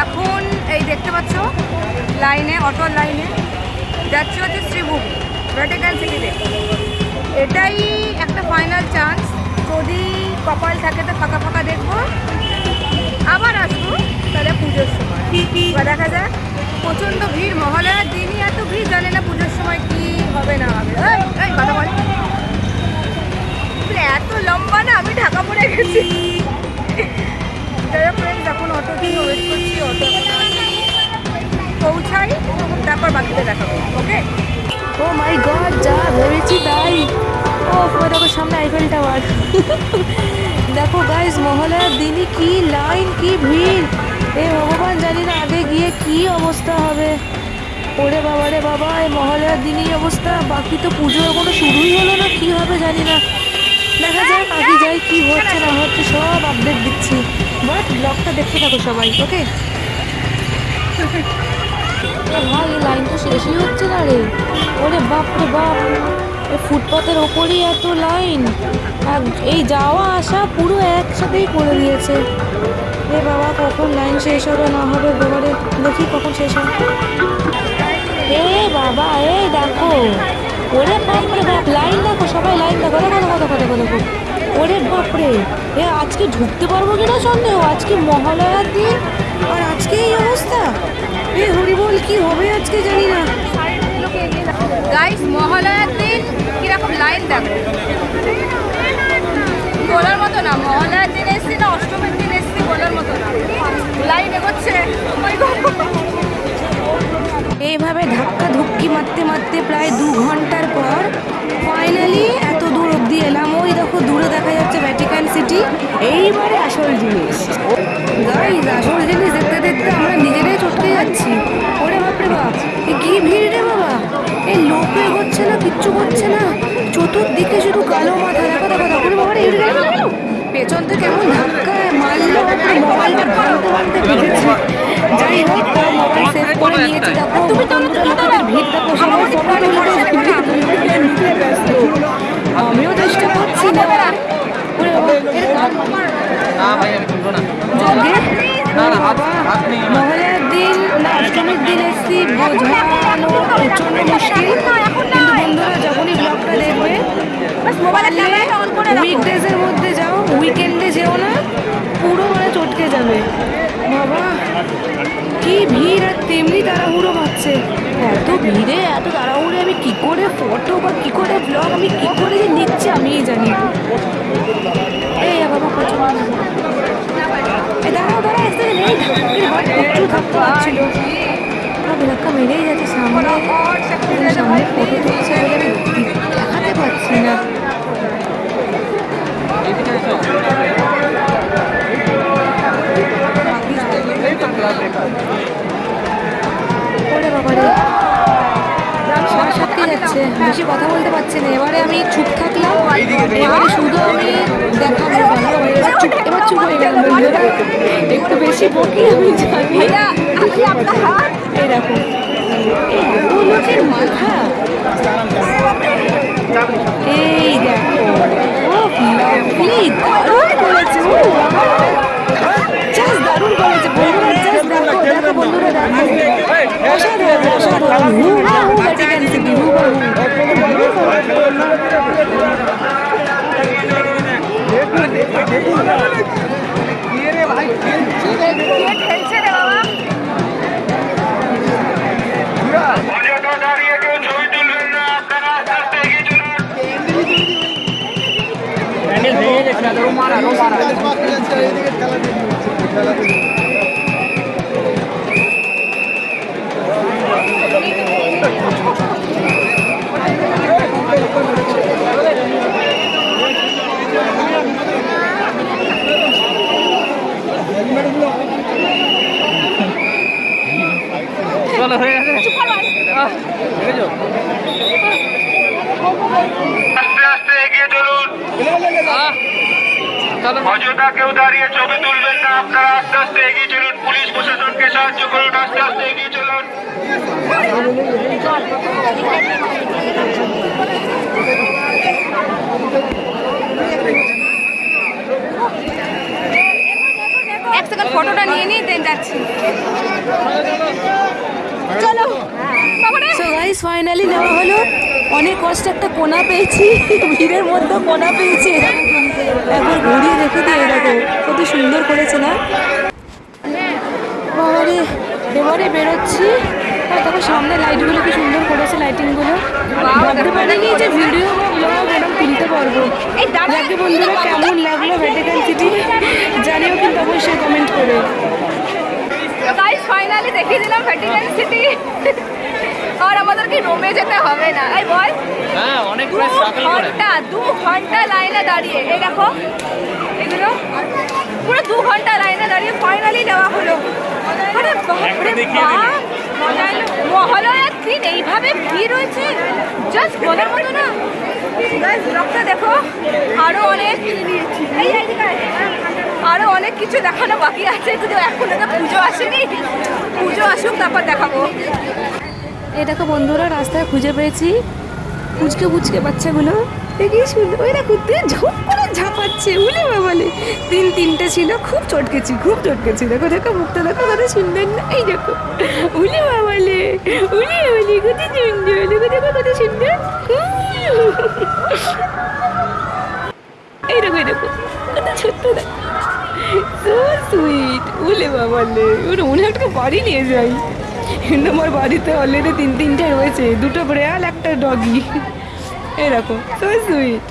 এখন এই দেখতে পাচ্ছ, লাইনে, অটোর লাইনে যাচ্ছে হচ্ছে শ্রীভূমি ভ্যাটিকান সিটিতে এটাই একটা ফাইনাল চান্স যদি কপাল থাকে তো ফাঁকা ফাঁকা দেখব। আবার আসব তাহলে পুজোর সময়। এবার দেখা যাক, প্রচণ্ড ভিড় মহালয়ার দিনই এত ভিড়, জানে না পুজোর সময় কি হবে না ও মাই গড, যা ভেবেছি তাই। ও দেখো সামনে আইফেল টাওয়ার দেখো গাইস মহলার দিনই কি লাইন কি ভিড়। এ ভগবান, জানি না আগে গিয়ে কি অবস্থা হবে। ওরে বাবা, রে বাবা এই মহলার দিনই অবস্থা। বাকি তো পুজো এখনও শুরুই হলো না, কি হবে জানি না। দেখা যাক আগে যাই, কি হচ্ছে, না হচ্ছে, সব আপডেট দিচ্ছি। বাট ব্লগটা দেখতে থাকো সবাই, ওকে? ভাই, এই লাইন তো শেষই হচ্ছে না রে। ওরে বাপ রে বাপ। এই ফুটপাতের ওপরই এত লাইন এই যাওয়া আসা পুরো একসাথেই করে দিয়েছে। এ বাবা, কখন লাইন শেষ হবে, না হবে, এবারে দেখি কখন শেষ হবে এ বাবা, এই দেখো। ওরে বাপ রে বাপ লাইন দেখো সবাই লাইন দেখো দেখো। দেখো দেখো দেখো দেখো। ওরে বাপরে। এ আজকে ঢুকতে পারব কিনা সন্দেহ? আজকে মহালয়ার দিন আর আজকে এই অবস্থা? এ হরিবল কি হবে আজকে জানি না। গাইস মহালয়ার দিন কীরকম লাইন দেখো। বলার মতো না মহালয়ার দিন এসছি না অষ্টমীর দিন এসছি বলার মতো না। লাইন এগোচ্ছে। Oh! এইভাবে ধাক্কা ধুক্কি মারতে মারতে প্রায় দু ঘণ্টার পর ফাইনালি এইবারে আসল জিনিস। আসল জিনিস দেখতে দেখতে আমরা নিজেরাই চটকে যাচ্ছি। ওরে বাপরে বাপ কি ভিড়? মহলের দিন না অষ্টমীর দিন এসছি বন্ধুরা যখনই ব্লগটা দেখবে উইকডেজের মধ্যে যাও উইকেন্ডে যেও না পুরো মানে চটকে যাবে বাবা কি ভিড় আর তেমনি তাড়াহুড়ো পাচ্ছে এত ভিড়ে, এত তাড়াহুড়ে আমি কি করে ফটো বা কি করে ব্লগ আমি কি করে যে নিচ্ছি আমি জানি এই বাবা নেই প্রচুর মেরেই যাচ্ছে দেখাতে পারছি না। বেশি কথা বলতে পারছি না। এবারে আমি চুপ থাকলাম। এবারে শুধু আমি দেখাবো। এবার চুপ এবার চুপ হয়ে গেলাম। একটু বেশি বকি আমি জানি। এরকম দেখো। এই লোকের মাথা। চলো হয়ে গেছে। আস্তে আস্তে এগিয়ে চলুন। অযথা কেউ দাঁড়িয়ে ছবি তুলবেন না। আপনারা আস্তে আস্তে এগিয়ে চলুন। পুলিশ প্রশাসনকে সাহায্য করুন। আস্তে আস্তে এগিয়ে চলুন। এক সেকেন্ড ফটোটা নিয়ে নিই দেন যাচ্ছি। চলো। সো গাইস ফাইনালি নেওয়া হলো। অনেক কষ্ট একটা কোনা পেয়েছি। ভিড়ের মধ্যে কোনা পেয়েছি। একবার ঘুরিয়ে দেখে দিয়ে দেখো কত সুন্দর করেছে না? বাবারে এবারে বেরোচ্ছি। দেখো সামনে লাইটগুলো কি সুন্দর করেছে লাইটিংগুলো ভাবতে পারিনি যে ভিডিও বা ব্লগ এরকম তুলতে পারব। যাকে বন্ধুরা কেমন লাগল ভ্যাটিকান সিটি জানিও কিন্তু অবশ্যই কমেন্ট করে। ফাইনালি দেখিয়ে দিলাম ভ্যাটিকান সিটি আর আমাদেরকে রোমে যেতে হবে না। এই বল হ্যাঁ অনেক ঘণ্টা দু ঘণ্টা লাইনে দাঁড়িয়ে। এই দেখো এগুলো পুরো দু ঘণ্টা লাইনে দাঁড়িয়ে ফাইনালি নেওয়া হলো। মহালয়ার দিন এইভাবে ভিড় হয়েছে? জাস্ট বলার মতো না। ব্লগটা দেখো আরও অনেক। আরও অনেক কিছু দেখানো বাকি আছে কিন্তু এখন তো পুজো আসেনি। পুজো আসুক তারপর দেখাবো। দেখো বন্ধুরা রাস্তায় খুঁজে পেয়েছি। পুচকে পুচকে বাচ্চাগুলো। দেখি সুন্দর ওই দেখো ঝপ করে ঝাপাচ্ছে, উলে বাবালে। তিন তিনটে ছিল, খুব চটকেছি খুব চটকেছি দেখো দেখো, মুখটা দেখো কত সুন্দর না। এই দেখো, উলে বাবালে উলে বাবালে কত সুন্দর দেখো দেখো কত সুন্দর দেখো, এই দেখো কত ছোট্ট দেখো সুইট উলে বাবালে। ওরা হয় একটা বাড়ি নিয়ে যাই। কিন্তু আমার বাড়িতে অলরেডি তিন তিনটে রয়েছে দুটো ব্রেয়াল একটা ডগি এরকম। সুইট